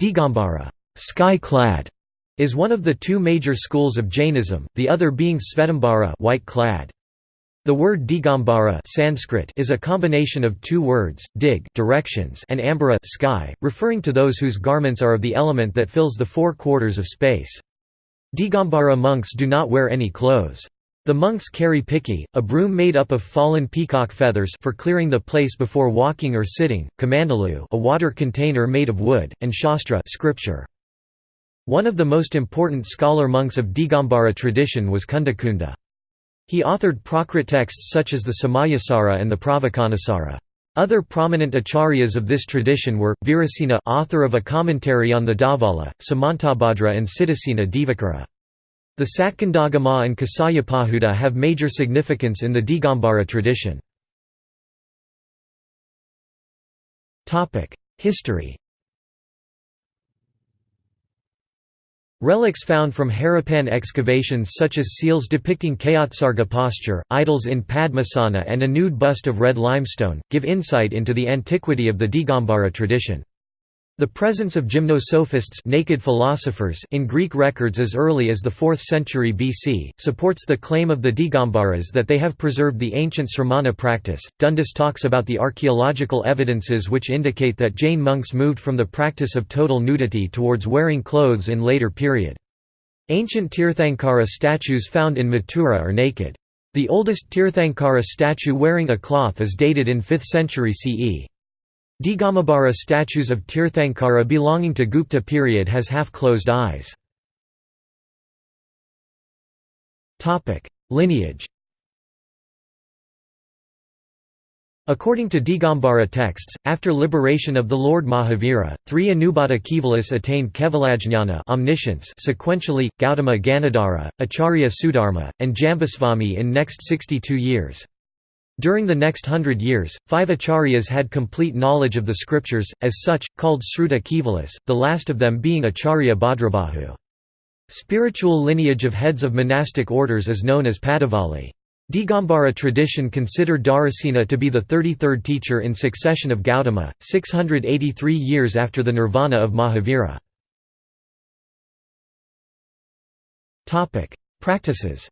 Digambara sky-clad", is one of the two major schools of Jainism, the other being Svetambara white-clad. The word Digambara Sanskrit is a combination of two words, dig directions and ambara sky, referring to those whose garments are of the element that fills the four quarters of space. Digambara monks do not wear any clothes. The monks carry piki, a broom made up of fallen peacock feathers for clearing the place before walking or sitting, kamandalu a water container made of wood, and shastra scripture. One of the most important scholar monks of Digambara tradition was Kundakunda. He authored Prakrit texts such as the Samayasara and the Pravachanasara. Other prominent acharyas of this tradition were, Virasena author of a commentary on the Dhavala, Samantabhadra and Siddhasena Divakara. The Satkandagama and Kasayapahuta have major significance in the Digambara tradition. History Relics found from Harappan excavations such as seals depicting Kayotsarga posture, idols in Padmasana and a nude bust of red limestone, give insight into the antiquity of the Digambara tradition. The presence of gymnosophists naked philosophers in Greek records as early as the 4th century BC, supports the claim of the Digambaras that they have preserved the ancient sramana practice. Dundas talks about the archaeological evidences which indicate that Jain monks moved from the practice of total nudity towards wearing clothes in later period. Ancient Tirthankara statues found in Mathura are naked. The oldest Tirthankara statue wearing a cloth is dated in 5th century CE. Digamabara statues of Tirthankara belonging to Gupta period has half-closed eyes. Lineage According to Digambara texts, after liberation of the Lord Mahavira, three Anubhata Kevalas attained Kevalajnana omniscience sequentially, Gautama Ganadhara, Acharya Sudharma, and Jambusvami in next 62 years. During the next hundred years, five acharyas had complete knowledge of the scriptures, as such, called Sruta Kevalas, the last of them being Acharya Bhadrabahu. Spiritual lineage of heads of monastic orders is known as Padavali. Digambara tradition considered Dharasena to be the 33rd teacher in succession of Gautama, 683 years after the nirvana of Mahavira. Practices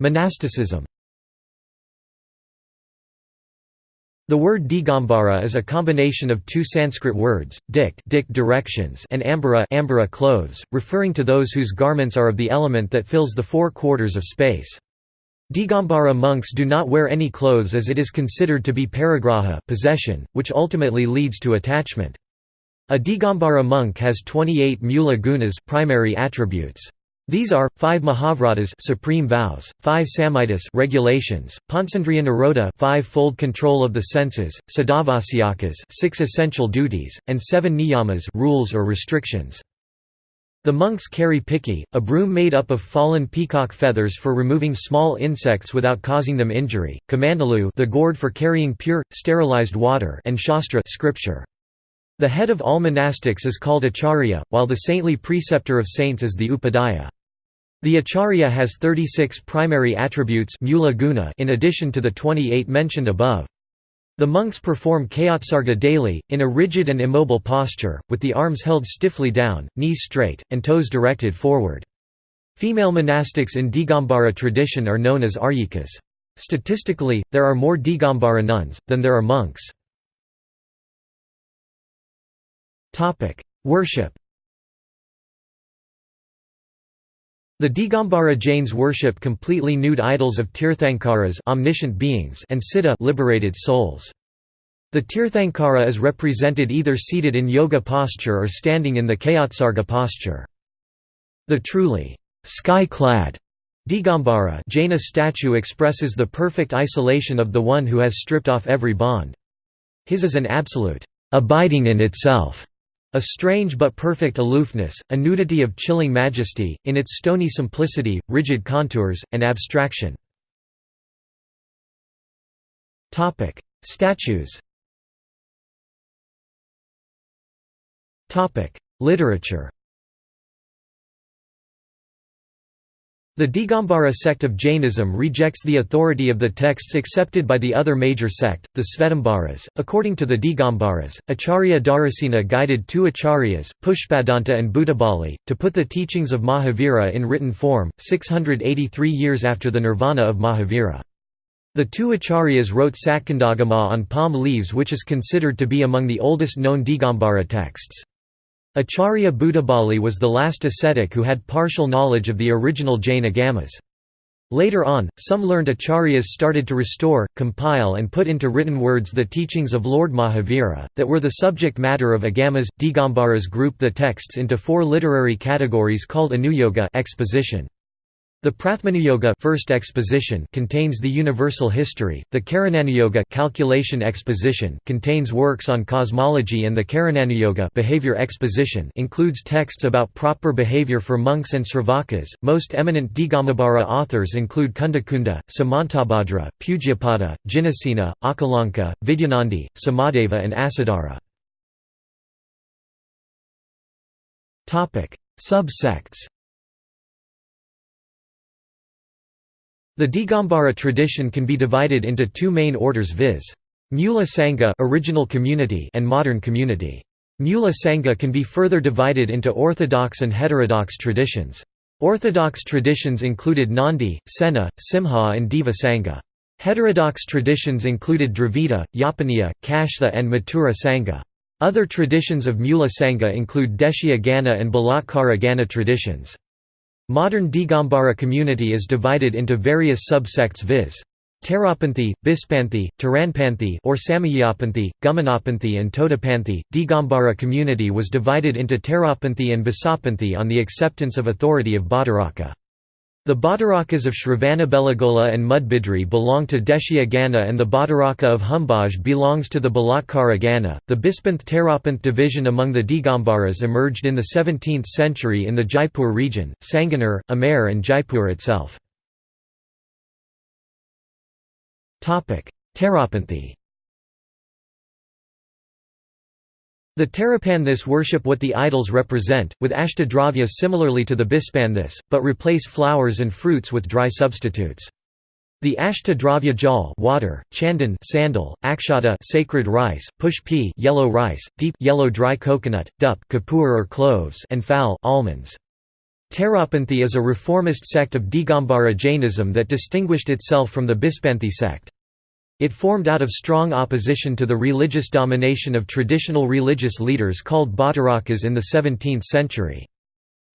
Monasticism The word Digambara is a combination of two Sanskrit words, dik, dik directions and ambara, ambara clothes, referring to those whose garments are of the element that fills the four quarters of space. Digambara monks do not wear any clothes as it is considered to be parigraha possession, which ultimately leads to attachment. A Digambara monk has 28 mula gunas primary attributes. These are, 5 Mahavratas supreme vows, 5 Samhitas regulations, Panchendriya Nirodha five-fold control of the senses, Sadavasyakas 6 essential duties, and 7 Niyamas rules or restrictions. The monks carry piki, a broom made up of fallen peacock feathers for removing small insects without causing them injury, kamandalu the gourd for carrying pure, sterilized water and shastra scripture. The head of all monastics is called acharya, while the saintly preceptor of saints is the upadhyaya. The acharya has 36 primary attributes in addition to the 28 mentioned above. The monks perform kayotsarga daily, in a rigid and immobile posture, with the arms held stiffly down, knees straight, and toes directed forward. Female monastics in Digambara tradition are known as aryikas. Statistically, there are more Digambara nuns, than there are monks. Worship The Digambara Jains worship completely nude idols of Tirthankaras omniscient beings and Siddha liberated souls. The Tirthankara is represented either seated in yoga posture or standing in the Kayotsarga posture. The truly sky-clad Digambara Jaina statue expresses the perfect isolation of the one who has stripped off every bond. His is an absolute abiding in itself a strange but perfect aloofness, a nudity of chilling majesty, in its stony simplicity, rigid contours, and abstraction. Statues Literature The Digambara sect of Jainism rejects the authority of the texts accepted by the other major sect, the Svetambaras. According to the Digambaras, Acharya Dharasena guided two acharyas, Pushpadanta and Bhutabali, to put the teachings of Mahavira in written form, 683 years after the nirvana of Mahavira. The two acharyas wrote Satkandagama on palm leaves which is considered to be among the oldest known Digambara texts. Acharya Bhutabali was the last ascetic who had partial knowledge of the original Jain Agamas. Later on, some learned acharyas started to restore, compile and put into written words the teachings of Lord Mahavira, that were the subject matter of Agamas. Digambaras grouped the texts into four literary categories called Anuyoga exposition. The Prathamanuyoga first exposition contains the universal history, the Karananuyoga calculation exposition contains works on cosmology and the Charananuyoga behavior exposition includes texts about proper behavior for monks and sravakas. Most eminent Digamabara authors include Kundakunda, Samantabhadra, Pujyapada, Jinasena, Akalanka, Vidyanandi, Samadeva and Asadhara. Subsects The Digambara tradition can be divided into two main orders viz. Mula Sangha original community and modern community. Mula Sangha can be further divided into orthodox and heterodox traditions. Orthodox traditions included Nandi, Sena, Simha and Deva Sangha. Heterodox traditions included Dravida, Yapaniya, Kashtha and Mathura Sangha. Other traditions of Mula Sangha include Deshya Gana and Balatkara Gana traditions. Modern Digambara community is divided into various subsects viz. Terapanthi, Bispanthi, Taranpanthi or Samayapanthi, Gumanapanthi and Todapanthi. Digambara community was divided into Terapanthi and Basapanthi on the acceptance of authority of Bhattaraka. The Bhattarakas of Shravanabelagola and Mudbidri belong to Deshya Gana and the Bhattaraka of Humbaj belongs to the Balatkara Gana. The Bispanth Terapanth division among the Digambaras emerged in the 17th century in the Jaipur region, Sanganer, Amer and Jaipur itself. Terapanthi The Terapanthis worship what the idols represent, with ashtadravya similarly to the Bispanthis, but replace flowers and fruits with dry substitutes. The Ashtadravya jal water, chandan sandal, akshata sacred rice, pushpi yellow rice, deep yellow dry coconut, dup kapur or cloves and phal almonds. Terapanthi is a reformist sect of Digambara Jainism that distinguished itself from the Bispanthi sect. It formed out of strong opposition to the religious domination of traditional religious leaders called Bhattarakas in the 17th century.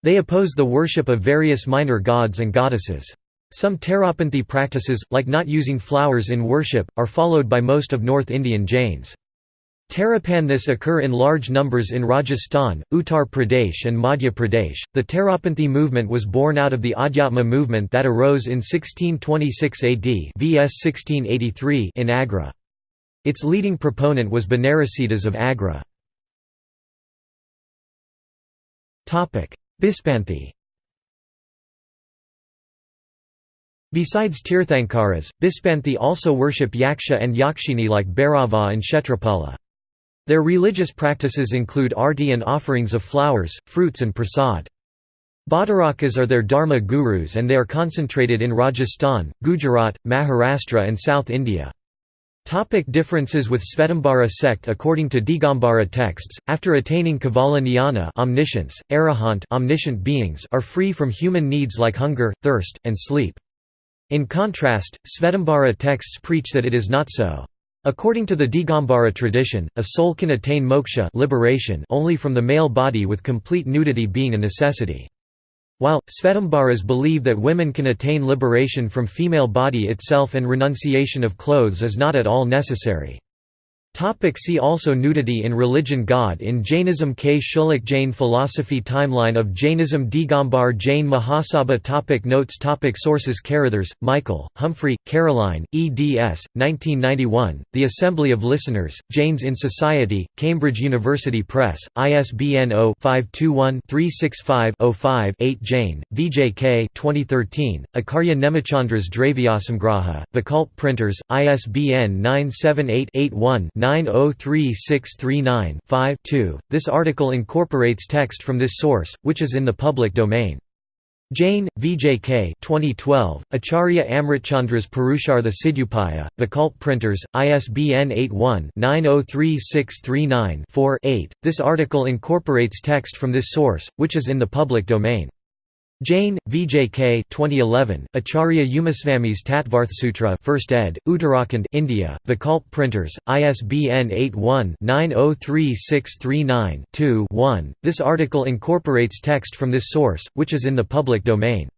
They opposed the worship of various minor gods and goddesses. Some Terapanthi practices, like not using flowers in worship, are followed by most of North Indian Jains. Terapanthis occur in large numbers in Rajasthan, Uttar Pradesh and Madhya Pradesh. The Terapanthi movement was born out of the Adhyatma movement that arose in 1626 AD vs 1683 in Agra. Its leading proponent was Banarasidas of Agra. Topic: Bispanthi Besides Tirthankaras, Bispanthi also worship Yaksha and Yakshini like Bhairava and Kshetrapala. Their religious practices include arti and offerings of flowers, fruits and prasad. Bhattarakas are their dharma gurus and they are concentrated in Rajasthan, Gujarat, Maharashtra and South India. Topic differences with Svetambara sect According to Digambara texts, after attaining Kevala Jnana omniscience, arahant omniscient beings are free from human needs like hunger, thirst, and sleep. In contrast, Svetambara texts preach that it is not so. According to the Digambara tradition, a soul can attain moksha liberation only from the male body with complete nudity being a necessity. While, Svetambaras believe that women can attain liberation from female body itself and renunciation of clothes is not at all necessary. Topic see also Nudity in religion God in Jainism Kshullak Jain philosophy Timeline of Jainism Digambar Jain Mahasabha topic Notes topic Sources Carrithers, Michael, Humphrey, Caroline, eds. 1991, The Assembly of Listeners, Jains in Society, Cambridge University Press, ISBN 0-521-365-05-8 Jain, VJK 2013, Acharya Nemichandras Dravyasamgraha, Vikalp Printers, ISBN 978 81 903-639-5 This article incorporates text from this source, which is in the public domain. Jain, VJK 2012, Acharya Amritchandras Purushartha Siddhyupaya, Vikalp Printers, ISBN 81-903639-4-8. This article incorporates text from this source, which is in the public domain. Jain, VJK 2011, Acharya Umaswamy's Tattvarthasutra 1st ed., Uttarakhand, India, Vikalp Printers, ISBN 81-903639-2-1. This article incorporates text from this source, which is in the public domain.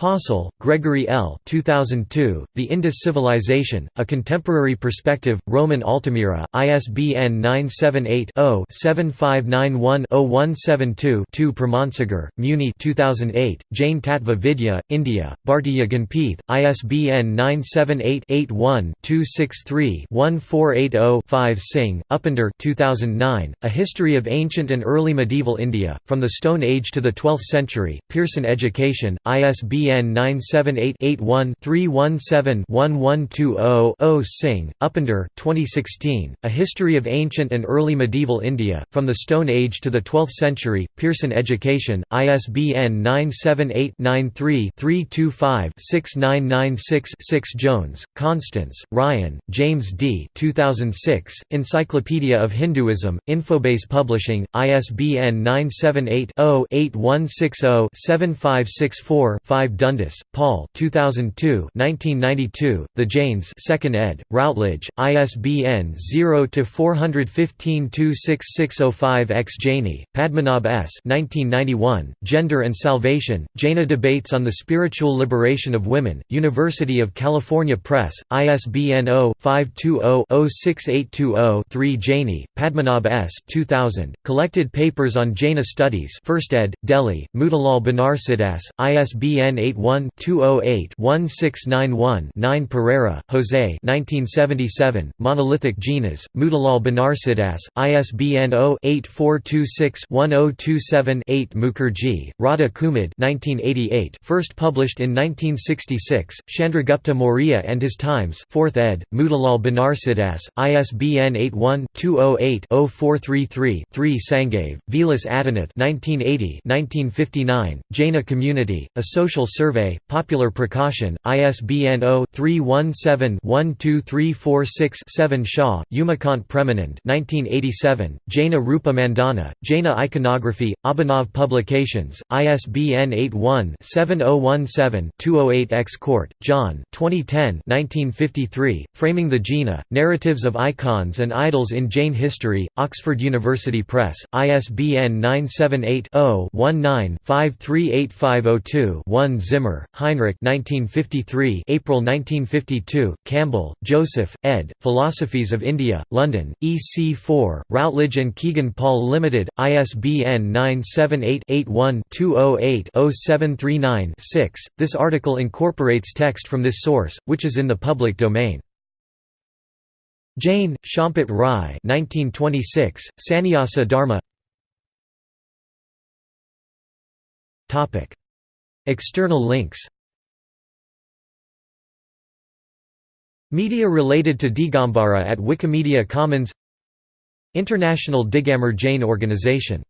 Possehl, Gregory L. 2002, The Indus Civilization, A Contemporary Perspective, Rowman Altamira, ISBN 978-0-7591-0172-2 Pramansagar, Muni 2008, Jain Tattva Vidya, India, Bhartiya Ganpith, ISBN 978-81-263-1480-5 Singh, Upinder 2009, A History of Ancient and Early Medieval India, From the Stone Age to the Twelfth Century, Pearson Education, ISBN ISBN 978-81-317-1120-0 Singh, Upinder 2016, A History of Ancient and Early Medieval India, From the Stone Age to the Twelfth Century, Pearson Education, ISBN 978-93-325-6996-6 Jones, Constance, Ryan, James D. 2006, Encyclopedia of Hinduism, Infobase Publishing, ISBN 978 0 8160 7564 Dundas, Paul 2002 1992, The Jains 2nd ed., Routledge, ISBN 0-415-26605-X Jaini, Padmanabh S. 1991, Gender and Salvation, Jaina Debates on the Spiritual Liberation of Women, University of California Press, ISBN 0-520-06820-3 Jaini, Padmanabh S. 2000, Collected Papers on Jaina Studies 1st ed., Delhi, Motilal Banarsidass, ISBN 81-208-1691-9 Pereira, Jose 1977, Monolithic Jinas, Motilal Banarsidass, ISBN 0-8426-1027-8 Mukherjee, Radha Kumud 1988, first published in 1966, Chandragupta Maurya and His Times 4th ed., Motilal Banarsidass, ISBN 81-208-0433-3 Sangave, Vilas Adinath 1980 1959, Jaina Community, A Social Survey, Popular Prakashan, ISBN 0-317-12346-7 Shah, Umakant Premanand 1987, Jaina Rupa Mandana, Jaina Iconography, Abhinav Publications, ISBN 81-7017-208-X Cort, John 2010 1953, Framing the Jaina, Narratives of Icons and Idols in Jain History, Oxford University Press, ISBN 978 0 19 538502 1 Zimmer, Heinrich 1953 April 1952, Campbell, Joseph, ed., Philosophies of India, London, EC4, Routledge and Kegan Paul Limited, ISBN 978-81-208-0739-6. This article incorporates text from this source, which is in the public domain. Jain, Champat Rai 1926, Sannyasa Dharma External links. Media related to Digambara at Wikimedia Commons. International Digambar Jain Organization